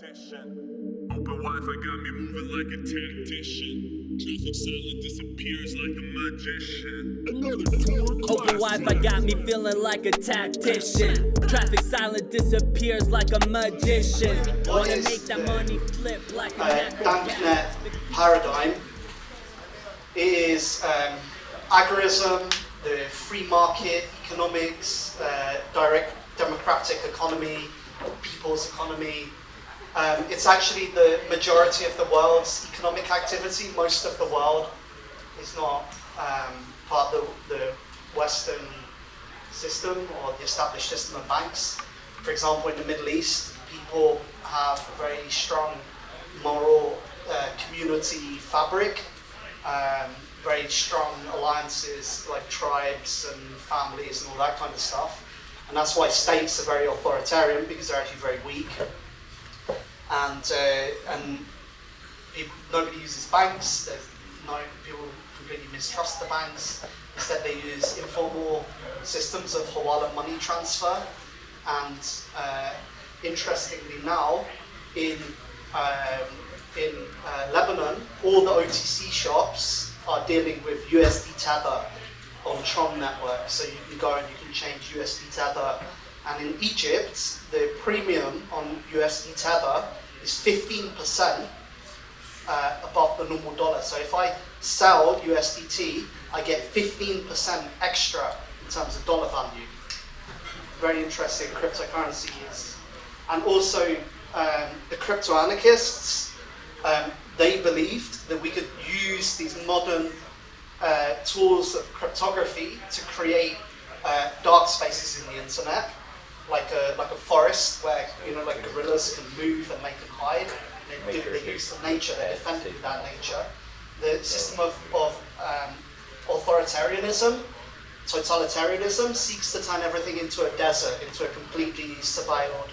tactician. Open Wi-Fi got me moving like a tactician. Traffic silent disappears like a magician. Another tour Open Wi-Fi got me feeling like a tactician. Traffic silent disappears like a magician. Wanna make that money flip like a uh, macro banknet paradigm it is um, agorism, the free market economics, uh, direct democratic economy, people's economy. Um, it's actually the majority of the world's economic activity. Most of the world is not um, part of the, the Western system or the established system of banks. For example, in the Middle East, people have a very strong moral uh, community fabric, um, very strong alliances like tribes and families and all that kind of stuff. And that's why states are very authoritarian because they're actually very weak. And, uh, and people, nobody uses banks. There's no people completely mistrust the banks. Instead, they use informal systems of hawala money transfer. And uh, interestingly, now in um, in uh, Lebanon, all the OTC shops are dealing with USD Tether on Tron network. So you can go and you can change USD Tether. And in Egypt, the premium on USD Tether is 15% uh, above the normal dollar. So if I sell USDT, I get 15% extra in terms of dollar value. Very interesting cryptocurrency is. And also um, the crypto anarchists, um, they believed that we could use these modern uh, tools of cryptography to create uh, dark spaces in the internet, like a like a forest where you know like guerrillas can move and they can hide. They, do, they use the nature, they defend with that nature. The system of, of um, authoritarianism, totalitarianism, seeks to turn everything into a desert, into a completely surveilled,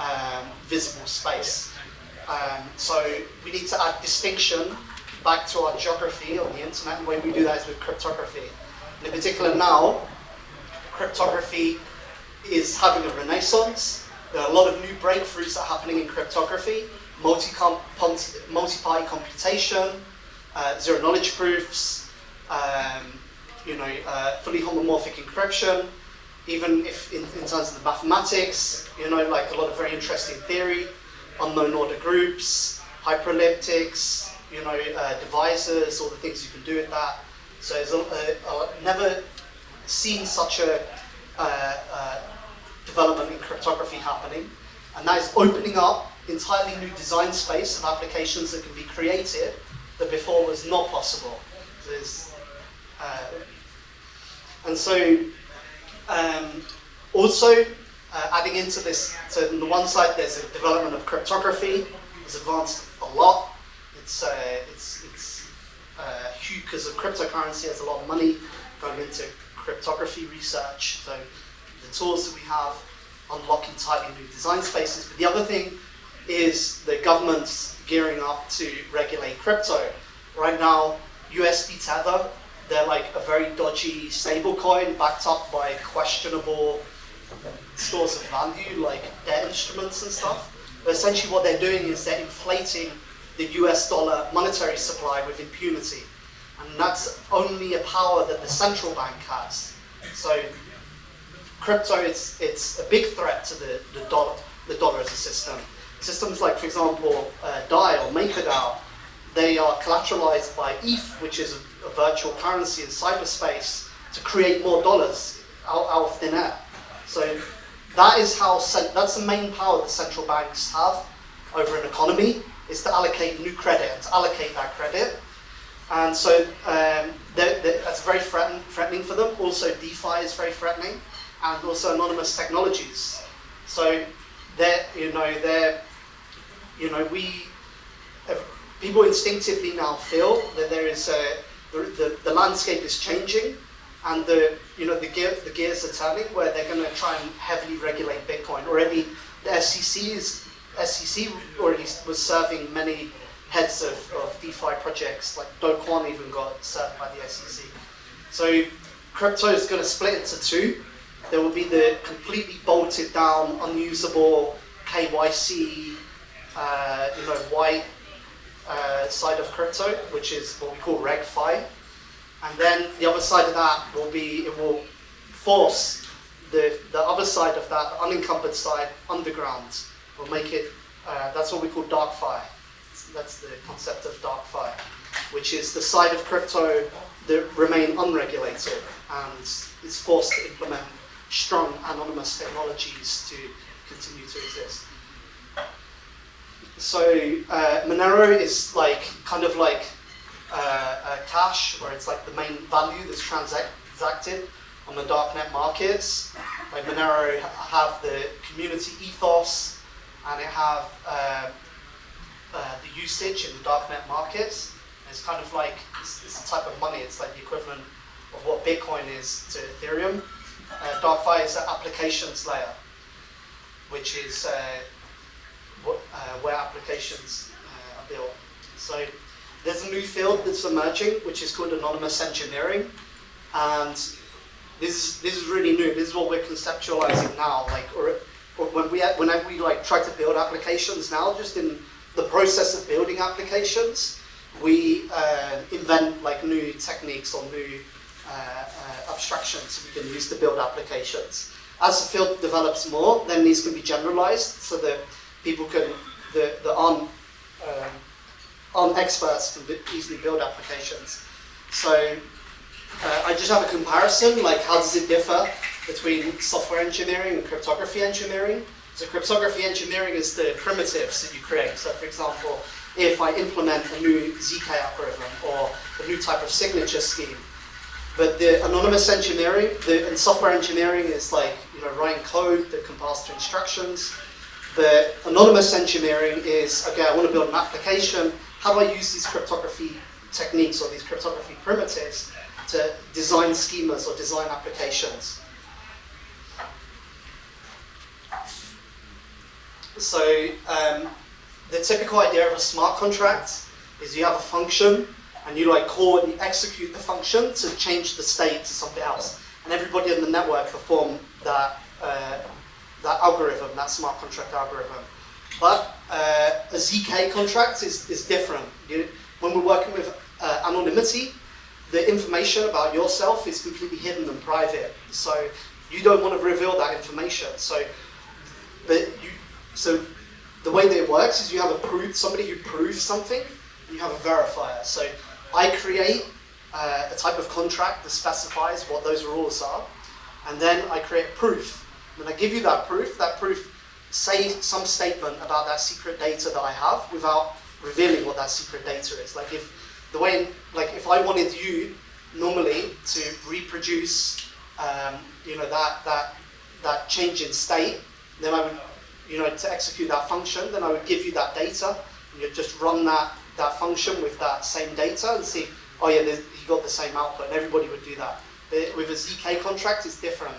um, visible space. Um, so we need to add distinction back to our geography on the internet, and the way we do that is with cryptography. And in particular now, cryptography is having a renaissance. There are a lot of new breakthroughs that are happening in cryptography, multi-party computation, uh, zero knowledge proofs, um, you know, uh, fully homomorphic encryption, even if in, in terms of the mathematics, you know, like a lot of very interesting theory, unknown order groups, hyperelliptics, you know, uh, all the things you can do with that. So a, a, a never seen such a uh, uh, development in cryptography happening, and that is opening up entirely new design space of applications that can be created that before was not possible. There's, uh, and so, um, also uh, adding into this, so on the one side there's a development of cryptography, it's advanced a lot. It's uh, it's it's uh, huge because of cryptocurrency has a lot of money going into cryptography research. So the tools that we have unlocking tightly new design spaces. But the other thing is the government's gearing up to regulate crypto. Right now, USD Tether, they're like a very dodgy stablecoin backed up by questionable stores of value like debt instruments and stuff. But essentially what they're doing is they're inflating the US dollar monetary supply with impunity. And that's only a power that the central bank has. So crypto, it's, it's a big threat to the, the, dollar, the dollar as a system. Systems like, for example, uh, DAI or MakerDAO, they are collateralized by ETH, which is a, a virtual currency in cyberspace, to create more dollars out, out of thin air. So that is how, that's the main power that central banks have over an economy, is to allocate new credit and to allocate that credit. And so um, they're, they're, that's very threaten, threatening for them. Also, DeFi is very threatening, and also anonymous technologies. So they're, you know, they're, you know, we, uh, people instinctively now feel that there is a, the, the, the landscape is changing, and the, you know, the, gear, the gears are turning where they're going to try and heavily regulate Bitcoin. Already, the SEC is SEC already was serving many heads of, of DeFi projects, like Do Kwon even got served by the SEC. So crypto is going to split into two. There will be the completely bolted down, unusable KYC uh, you know, white uh, side of crypto, which is what we call RegFi. And then the other side of that will be, it will force the, the other side of that, the unencumbered side, underground. Will make it, uh, that's what we call DarkFi. That's the concept of DarkFi, which is the side of crypto that remain unregulated and is forced to implement strong anonymous technologies to continue to exist. So uh, Monero is like kind of like uh, cash, where it's like the main value that's transacted on the darknet markets. Like Monero have the community ethos, and it have uh, uh, the usage in the darknet markets. It's kind of like it's, it's, a type of money. It's like the equivalent of what Bitcoin is to Ethereum. Uh, is the applications layer, which is uh, what, uh, where applications uh, are built. So there's a new field that's emerging, which is called anonymous engineering, and this this is really new. This is what we're conceptualizing now. Like, or, or when we whenever we like try to build applications now, just in the process of building applications, we uh, invent like new techniques or new uh, uh, abstractions we can use to build applications. As the field develops more, then these can be generalized so that people can, the, the on, um, on experts can easily build applications. So uh, I just have a comparison, like how does it differ between software engineering and cryptography engineering? So cryptography engineering is the primitives that you create. So for example, if I implement a new ZK algorithm or a new type of signature scheme. But the anonymous engineering the, and software engineering is like you know writing code that compiles to instructions. The anonymous engineering is, okay, I want to build an application. How do I use these cryptography techniques or these cryptography primitives to design schemas or design applications? So um, the typical idea of a smart contract is you have a function and you like call and you execute the function to change the state to something else. And everybody in the network perform that uh, that algorithm, that smart contract algorithm. But uh, a ZK contract is, is different. You, when we're working with uh, anonymity, the information about yourself is completely hidden and private. So you don't want to reveal that information. So, but you, so the way that it works is you have a proof, somebody who proves something, and you have a verifier. So I create uh, a type of contract that specifies what those rules are, and then I create proof when I give you that proof, that proof say some statement about that secret data that I have without revealing what that secret data is. Like if the way, like if I wanted you normally to reproduce, um, you know, that that that change in state, then I would, you know, to execute that function, then I would give you that data, and you'd just run that that function with that same data and see, oh yeah, he got the same output, and everybody would do that. But with a ZK contract, it's different.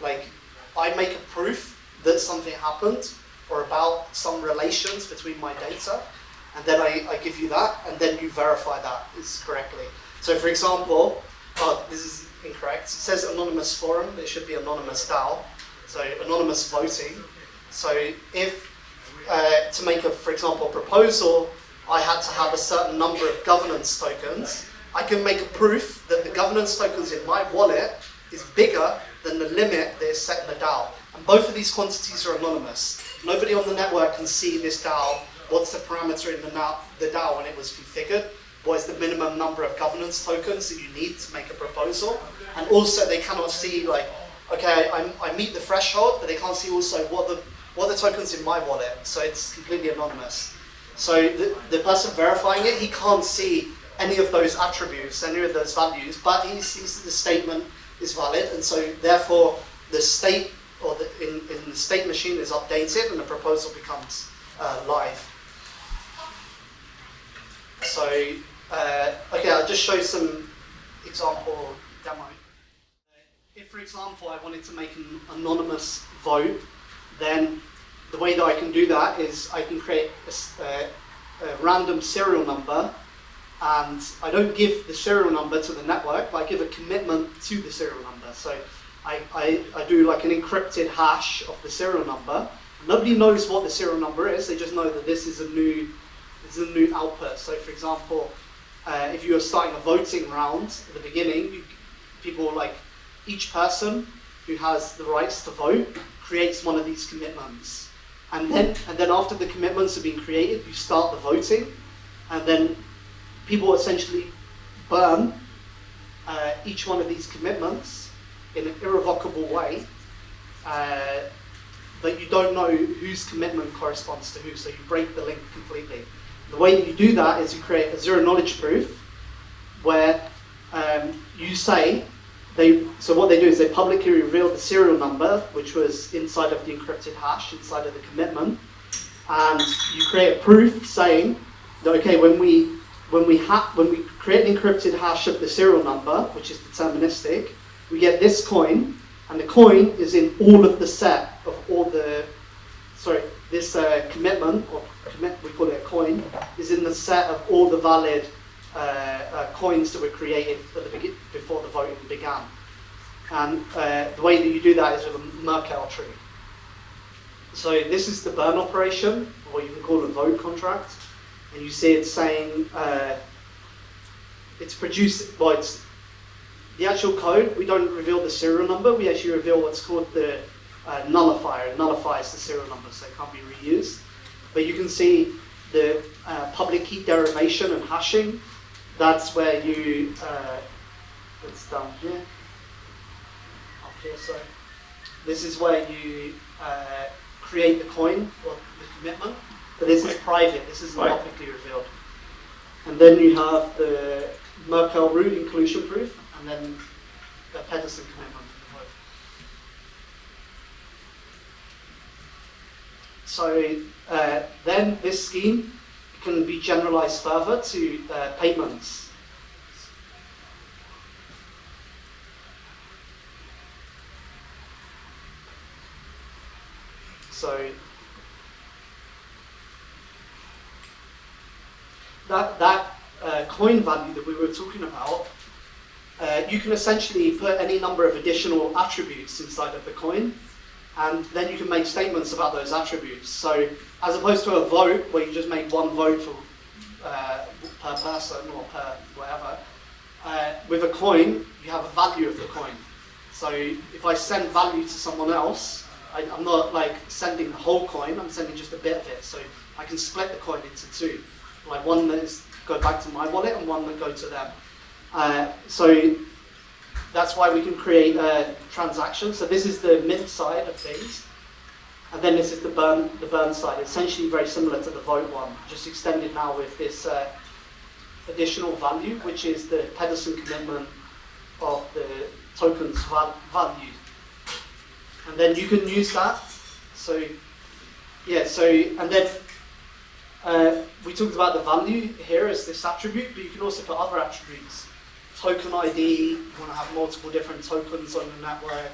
Like I make a proof that something happened or about some relations between my data, and then I, I give you that, and then you verify that is correctly. So for example, oh, this is incorrect. It says anonymous forum, it should be anonymous DAO. So anonymous voting. So if, uh, to make a, for example, proposal, I had to have a certain number of governance tokens, I can make a proof that the governance tokens in my wallet is bigger than the limit that is set in the DAO. And both of these quantities are anonymous. Nobody on the network can see this DAO, what's the parameter in the, the DAO when it was configured, what is the minimum number of governance tokens that you need to make a proposal, and also they cannot see like, okay, I, I meet the threshold, but they can't see also what the what the tokens in my wallet, so it's completely anonymous. So the, the person verifying it, he can't see any of those attributes, any of those values, but he sees that the statement is valid, and so therefore the state or the, in, in the state machine is updated and the proposal becomes uh, live. So, uh, okay, I'll just show some example demo. If, for example, I wanted to make an anonymous vote, then the way that I can do that is I can create a, a, a random serial number and I don't give the serial number to the network, but I give a commitment to the serial number. So I, I, I do like an encrypted hash of the serial number, Nobody knows what the serial number is. They just know that this is a new, this is a new output. So, for example, uh, if you are starting a voting round at the beginning, you, people like each person who has the rights to vote creates one of these commitments. And then, and then after the commitments have been created, you start the voting, and then people essentially burn uh, each one of these commitments in an irrevocable way, uh, but you don't know whose commitment corresponds to who, so you break the link completely. The way that you do that is you create a zero knowledge proof where um, you say they, so what they do is they publicly reveal the serial number, which was inside of the encrypted hash, inside of the commitment, and you create a proof saying that okay, when we when we ha- when we create an encrypted hash of the serial number, which is deterministic, we get this coin, and the coin is in all of the set of all the sorry this uh, commitment or commit we call it a coin is in the set of all the valid uh, uh, coins that were created the before the voting began. And uh, the way that you do that is with a Merkle tree. So this is the burn operation, or what you can call a vote contract. And you see it saying uh, it's produced, well, it's the actual code, we don't reveal the serial number, we actually reveal what's called the uh, nullifier. It nullifies the serial number, so it can't be reused. But you can see the uh, public key derivation and hashing that's where you, uh, it's down here, up here, so this is where you uh, create the coin, or the commitment, but this is private, this isn't publicly revealed. And then you have the Merkle root inclusion proof, and then the Pedersen commitment. So uh, then this scheme can be generalized further to uh, payments. So that, that uh, coin value that we were talking about, uh, you can essentially put any number of additional attributes inside of the coin and then you can make statements about those attributes. So as opposed to a vote where you just make one vote for, uh, per person or per whatever, uh, with a coin you have a value of the coin. So if I send value to someone else, I, am not like sending the whole coin, I'm sending just a bit of it. So I can split the coin into two, like one that is go back to my wallet and one that go to them. Uh, so that's why we can create a transaction. So this is the mint side of things. And then this is the burn, the burn side, essentially very similar to the vote one, just extended now with this uh, additional value, which is the Pedersen commitment of the token's val value. And then you can use that. So, yeah, so, and then uh, we talked about the value here as this attribute, but you can also put other attributes token ID, you want to have multiple different tokens on your network.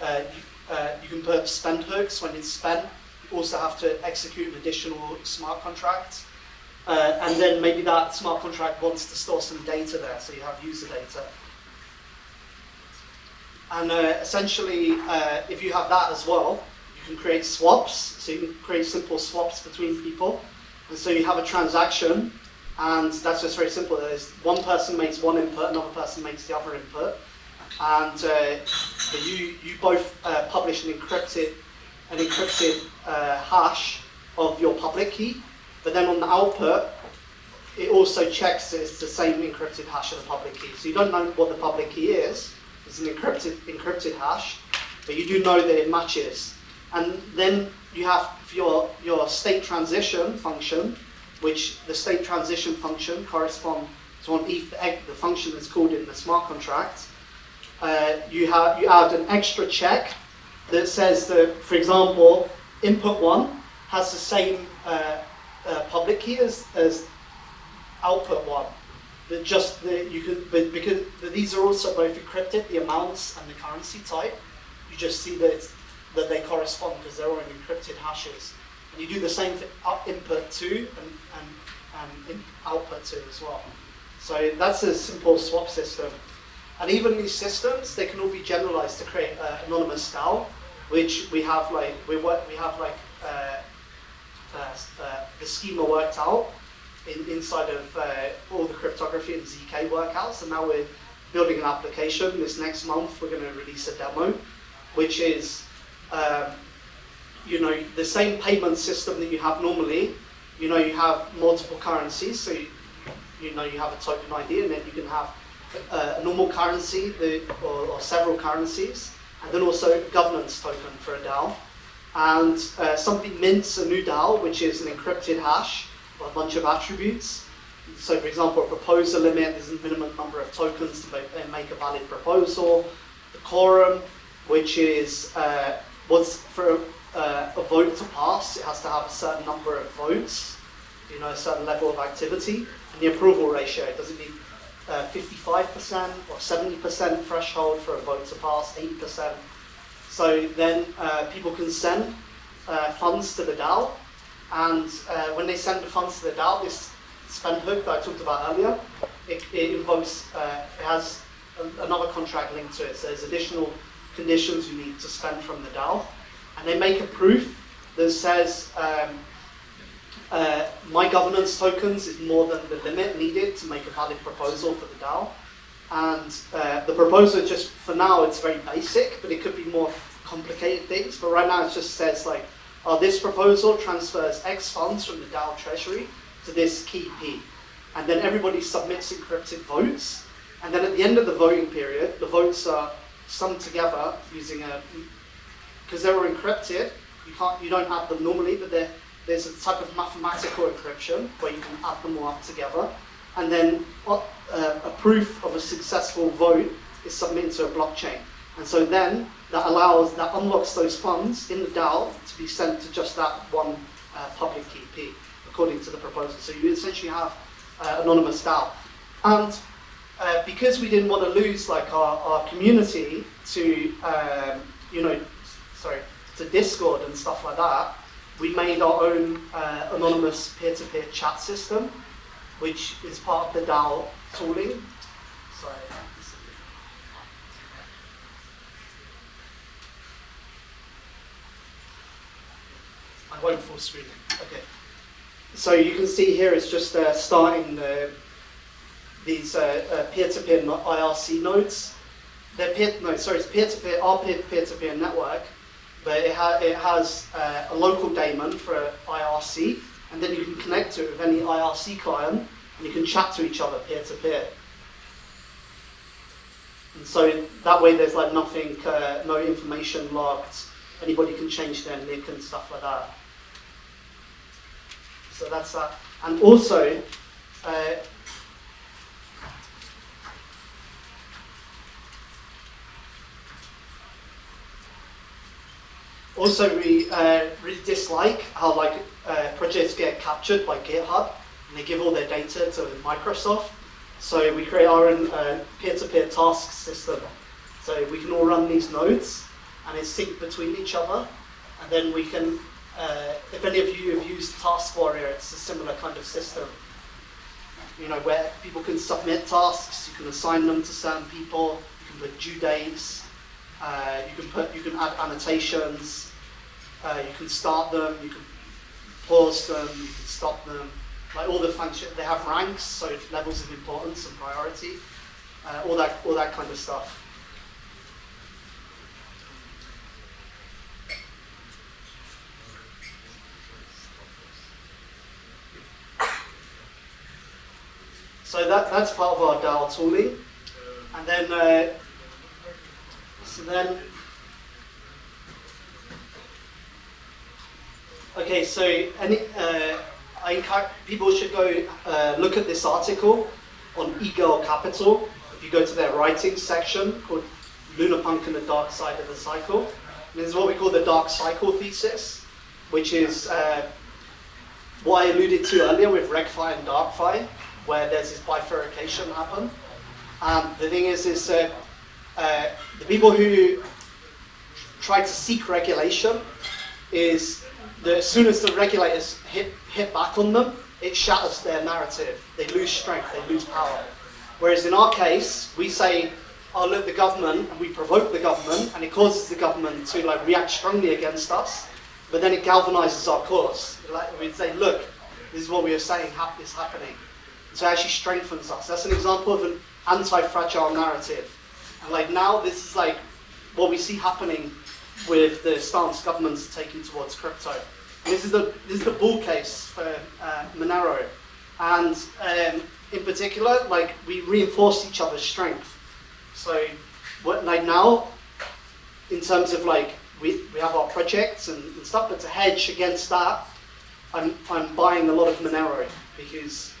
Uh, you, uh, you, can put spend hooks when it's spent. You also have to execute an additional smart contract. Uh, and then maybe that smart contract wants to store some data there, so you have user data. And uh, essentially, uh, if you have that as well, you can create swaps. So you can create simple swaps between people. And so you have a transaction and that's just very simple. There's one person makes one input, another person makes the other input, and uh, you you both uh, publish an encrypted an encrypted uh, hash of your public key, but then on the output, it also checks that it's the same encrypted hash of the public key. So you don't know what the public key is. It's an encrypted encrypted hash, but you do know that it matches. And then you have your your state transition function which the state transition function corresponds to the function that's called in the smart contract. Uh, you, have, you add an extra check that says that, for example, input one has the same uh, uh, public key as, as output one. That just the, you could, but because but these are also both encrypted, the amounts and the currency type. You just see that that they correspond because they're all in encrypted hashes. And you do the same for input two and, and, and output two as well. So that's a simple swap system. And even these systems, they can all be generalized to create an anonymous DAO. which we have like we work we have like uh, uh, uh, the schema worked out in, inside of uh, all the cryptography and zk workouts, and now we're building an application. This next month we're going to release a demo, which is um, you know the same payment system that you have normally. You know you have multiple currencies, so you, you know you have a token ID, and then you can have uh, a normal currency the, or, or, several currencies, and then also a governance token for a DAO. And uh, something mints a new DAO, which is an encrypted hash, or a bunch of attributes. So for example, a proposal limit, there's a minimum number of tokens to make, make a valid proposal. The quorum, which is uh, what's for uh, a vote to pass, it has to have a certain number of votes, you know, a certain level of activity. And the approval ratio, does it need 55% uh, or 70% threshold for a vote to pass, 80%. So then uh, people can send uh, funds to the DAO, and uh, when they send the funds to the DAO, this spend hook that I talked about earlier, it, it invokes, it has a, another contract linked to it. So there's additional conditions you need to spend from the DAO, and they make a proof that says um, uh, my governance tokens is more than the limit needed to make a valid proposal for the DAO. And uh, the proposal just, for now, it's very basic, but it could be more complicated things. But right now it just says like, oh, this proposal transfers X funds from the DAO treasury to this key P. And then everybody submits encrypted votes. And then at the end of the voting period, the votes are summed together using a, because they were encrypted, you can't, you don't add them normally, but there's a type of mathematical encryption where you can add them all up together. And then uh, a proof of a successful vote is submitted to a blockchain. And so then that allows, that unlocks those funds in the DAO to be sent to just that one uh, public key according to the proposal. So you essentially have uh, anonymous DAO. And uh, because we didn't want to lose like our, our community to, um, you know, Discord and stuff like that, we made our own uh, anonymous peer-to-peer -peer chat system, which is part of the DAO tooling. Sorry. I won't full screen Okay. So you can see here it's just uh, starting the, these uh, uh, peer-to-peer -peer IRC nodes. They're peer, no, sorry, it's peer-to-peer, -peer, our peer-to-peer -peer network but it, ha it has uh, a local daemon for IRC, and then you can connect to it with any IRC client, and you can chat to each other peer to peer. And so that way there's like nothing, uh, no information locked, anybody can change their nick and stuff like that. So that's that. And also, uh, Also, we uh, really dislike how like uh, projects get captured by GitHub and they give all their data to Microsoft. So we create our own uh, peer-to-peer -peer task system. So we can all run these nodes and it's synced between each other. And then we can, uh, if any of you have used Taskwarrior, it's a similar kind of system. You know, where people can submit tasks, you can assign them to certain people, you can put due dates, uh, you can put, you can add annotations. Uh, you can start them. You can pause them. You can stop them. Like all the functions, they have ranks, so levels of importance and priority. Uh, all that, all that kind of stuff. So that, that's part of our DAO tooling. And then uh, so then, okay, so any, uh, I people should go uh, look at this article on eGirl Capital. If you go to their writing section called Lunarpunk and the Dark Side of the Cycle. And this is what we call the dark cycle thesis, which is uh, what I alluded to earlier with RegFi and DarkFi, where there's this bifurcation happen. And the thing is, is uh, the people who try to seek regulation is that as soon as the regulators hit, hit back on them, it shatters their narrative. They lose strength, they lose power. Whereas in our case, we say, oh look, the government and we provoke the government and it causes the government to like react strongly against us, but then it galvanizes our cause. Like we say, look, this is what we are saying hap- is happening. So it actually strengthens us. That's an example of an anti-fragile narrative. And like now, this is like what we see happening with the stance governments are taking towards crypto. And this is the this is the bull case for uh, Monero, and um, in particular, like we reinforce each other's strength. So, what like now, in terms of like we, we have our projects and, and stuff, but to hedge against that, I'm I'm buying a lot of Monero because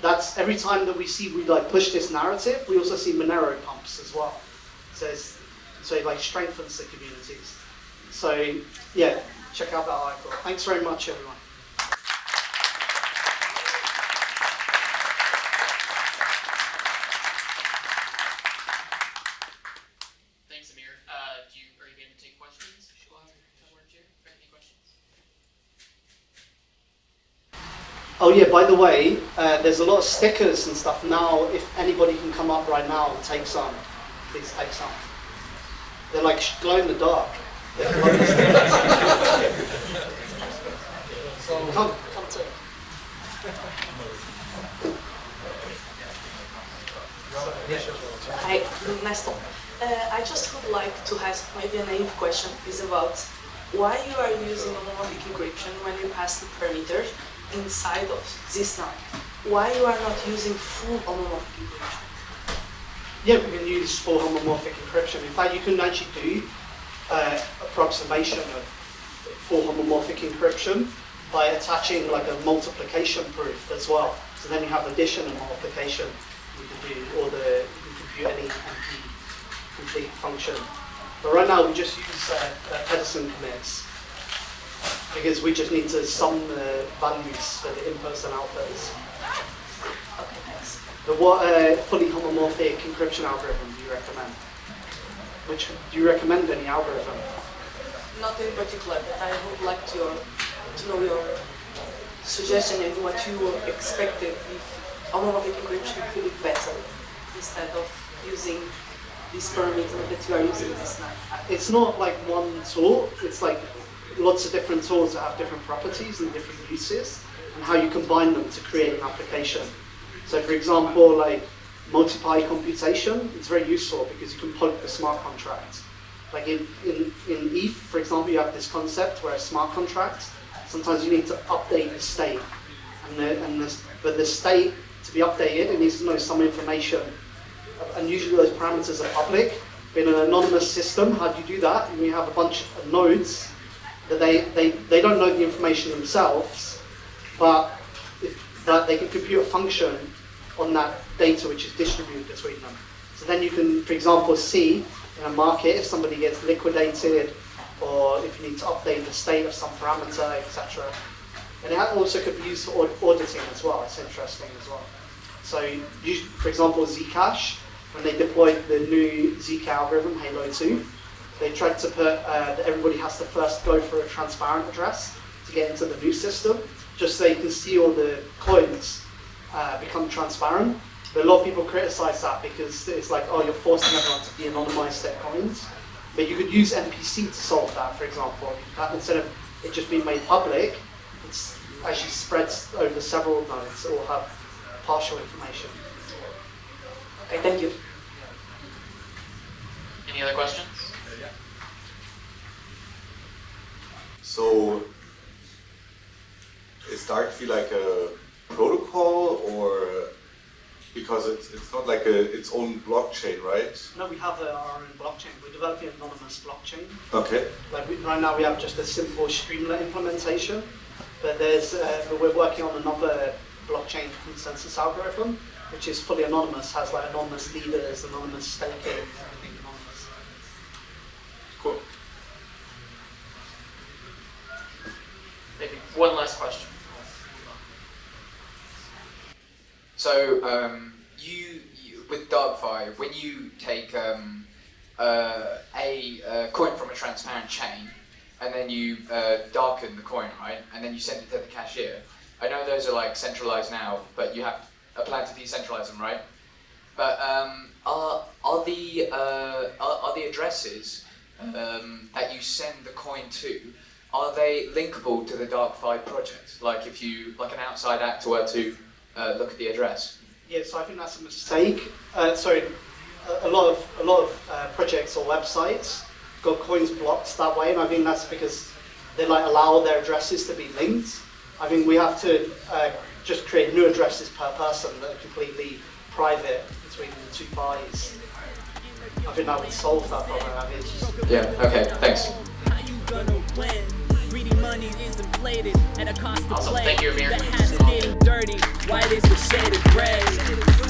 that's every time that we see we like push this narrative, we also see Monero pumps as well. So it's, so it like strengthens the communities. So yeah, check out that article. Thanks very much, everyone. Thanks, Amir. Uh, do you, are you going to take questions? While we're here? Any questions? Oh yeah, by the way, uh, there's a lot of stickers and stuff now. If anybody can come up right now and take some, please take some. They're like glow in the dark. They're glowing stickers. come, come to. Hi, nice talk. Uh, I just would like to ask maybe a naive question is about why you are using homomorphic encryption when you pass the parameters inside of this now. Why you are not using full homomorphic encryption? Yeah, we can use full homomorphic encryption. In fact, you can actually do uh, approximation of full homomorphic encryption by attaching like a multiplication proof as well. So then you have addition and multiplication. You can do, or the you can compute any NP complete function. But right now we just use uh, uh, Pedersen commits because we just need to sum the values for the inputs and outputs. But what uh, fully homomorphic encryption algorithm do you recommend? Which do you recommend any algorithm? Not in particular, but I would like to, to know your suggestion and what you expected if homomorphic encryption could be better instead of using this parameter that you are using this now. It's not like one tool. It's like lots of different tools that have different properties and different uses, and how you combine them to create an application. So, for example, like multiply computation, it's very useful because you can poke the smart contract. Like in, in, in ETH, for example, you have this concept where a smart contract, sometimes you need to update the state. And the, and this, but the state, to be updated, it needs to know some information. And usually those parameters are public. But in an anonymous system, how do you do that? And you have a bunch of nodes that they, they, they don't know the information themselves, but, if, but they can compute a function on that data which is distributed between them. So then you can, for example, see in a market if somebody gets liquidated or if you need to update the state of some parameter, etc. And it also could be used for aud- auditing as well. It's interesting as well. So, you, for example, Zcash, when they deployed the new Zk algorithm, Halo 2, they tried to put uh, that everybody has to first go for a transparent address to get into the new system, just so you can see all the coins uh, become transparent. But a lot of people criticize that because it's like, oh, you're forcing everyone to de-anonymize their coins. But you could use MPC to solve that, for example. That instead of it just being made public, it's actually spreads over several nodes that will have partial information. Okay, thank you. Any other questions? So, is to feel like a protocol or because it's, it's not like a, its own blockchain, right? No, we have uh, our own blockchain. We're developing an anonymous blockchain. Okay. Like we, right now, we have just a simple Streamlet implementation, but there's uh, but we're working on another blockchain consensus algorithm, which is fully anonymous, has like anonymous leaders, anonymous staking, everything anonymous. Cool. Maybe one last question. So um, you, you with DarkFi, when you take um, uh, a coin from a transparent chain and then you uh, darken the coin, right, and then you send it to the cashier. I know those are like centralized now, but you have a plan to decentralize them, right? But um, are are the uh, are, are the addresses um, that you send the coin to are they linkable to the DarkFi project? Like if you like an outside actor were to uh, look at the address. Yeah, so I think that's a mistake. Uh, sorry, a, a lot of a lot of uh, projects or websites got coins blocked that way, and I think that's because they like allow their addresses to be linked. I think we have to uh, just create new addresses per person that are completely private between the two parties. I think that would solve that problem. I mean, it's just, Yeah. Okay. Thanks. Money is inflated at a cost to play. Thank you, Amir. The hat's getting dirty. White is a shade of gray.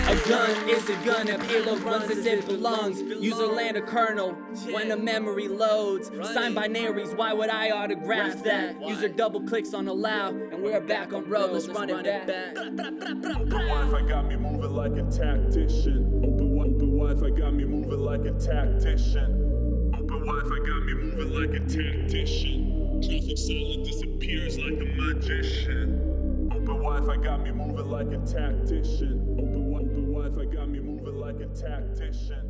A gun is a gun. A payload runs as it belongs. User land a kernel when a memory loads. Sign binaries. Why would I autograph that? User double clicks on allow, and we're back on road. Let's run it back. Open Wi-Fi got me moving like a tactician. Open, wi- open Wi-Fi got me moving like a tactician. Open Wi-Fi got me moving like a tactician. Traffic silent disappears like a magician. Open Wi-Fi got me moving like a tactician. Open. Open Wi-Fi got me moving like a tactician.